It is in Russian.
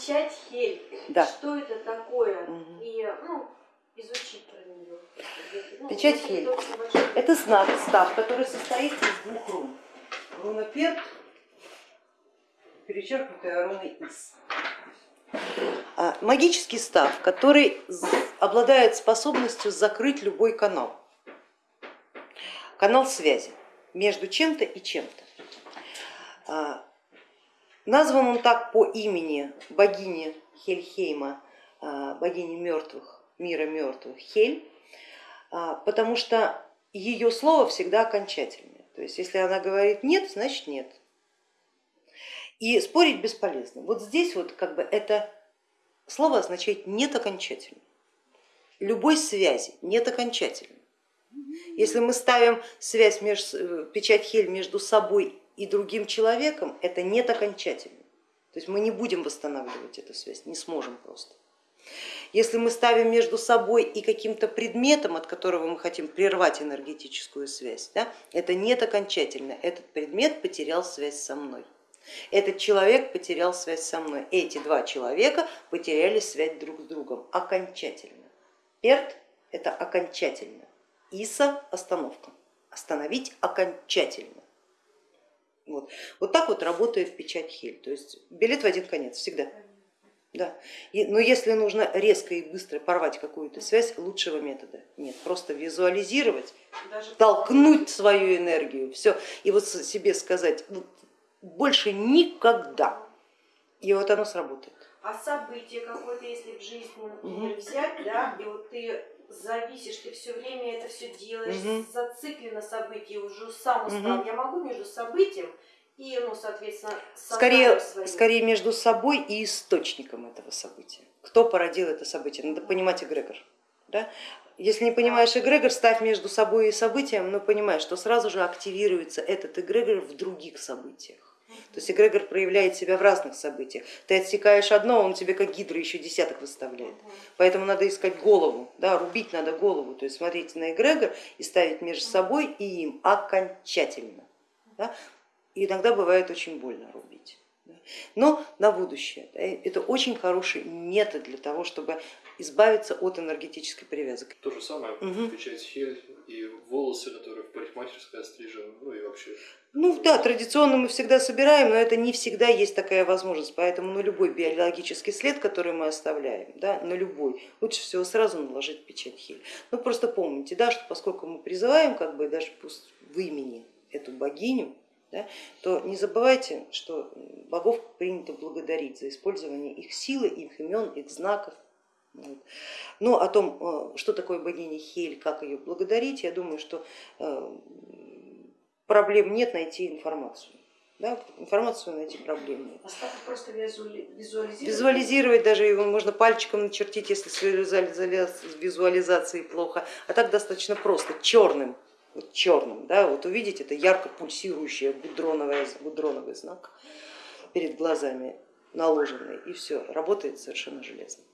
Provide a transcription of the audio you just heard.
Печать Хель. Да. Что это такое? Мгм. И ну, изучить про нее. Ну, Печать Хель. Это знак, став, который состоит из двух рун. Руна Перт, перечеркнутая руной Ис. А, Магический став, который обладает способностью закрыть любой канал. Канал связи между чем-то и чем-то. Назван он так по имени богини Хельхейма, а, богини мертвых, мира мертвых Хель, а, потому что ее слово всегда окончательное. То есть если она говорит нет, значит нет. И спорить бесполезно. Вот здесь вот как бы это слово означает нет окончательно. Любой связи нет окончательно. Если мы ставим связь, между, печать Хель между собой и другим человеком, это нет окончательно. То есть мы не будем восстанавливать эту связь, не сможем просто. Если мы ставим между собой и каким-то предметом, от которого мы хотим прервать энергетическую связь, да, это нет окончательно. Этот предмет потерял связь со мной. Этот человек потерял связь со мной. Эти два человека потеряли связь друг с другом окончательно. Перт это окончательно. Иса остановка. Остановить окончательно. Вот. вот так вот работает печать Хель. То есть билет в один конец всегда. Да. И, но если нужно резко и быстро порвать какую-то связь, лучшего метода нет. Просто визуализировать, Даже толкнуть свою энергию, все, и вот себе сказать, вот больше никогда. И вот оно сработает. А событие какое-то, если в жизни, взять, да, и вот ты зависишь, ты все время это все делаешь, Мгм. зациклен на событии, уже сам устал. Мгм. Я могу между событием и, ну, соответственно, Скорее, своим. скорее между собой и источником этого события. Кто породил это событие? Надо понимать эгрегор. Да? Если не понимаешь эгрегор, ставь между собой и событием, но понимаешь, что сразу же активируется этот эгрегор в других событиях. То есть эгрегор проявляет себя в разных событиях. Ты отсекаешь одно, он тебе как гидра еще десяток выставляет. Поэтому надо искать голову, да, рубить надо голову, то есть смотреть на эгрегор и ставить между собой и им окончательно. Да. И иногда бывает очень больно рубить. да. Но на будущее да, это очень хороший метод для того, чтобы избавиться от энергетической привязки. То же самое, Мгм. печать хель и волосы, которые в парикмахерской острижены, ну и вообще. Ну да, традиционно мы всегда собираем, но это не всегда есть такая возможность, поэтому на любой биологический след, который мы оставляем, да, на любой, лучше всего сразу наложить печать хель. Ну просто помните, да, что поскольку мы призываем как бы даже пусть в имени эту богиню, да, то не забывайте, что богов принято благодарить за использование их силы, их имен, их знаков. Но о том, э, что такое богиня Хель, как ее благодарить, я думаю, что э, проблем нет найти информацию. Да, информацию найти проблем нет. Осталось просто визуали- визуализировать. Визуализировать даже его можно пальчиком начертить, если с визуализа- с визуализацией плохо, а так достаточно просто, черным, вот черным, да, вот увидеть это ярко пульсирующее гудроновый, гудроновый знак перед глазами наложенный, и все, работает совершенно железно.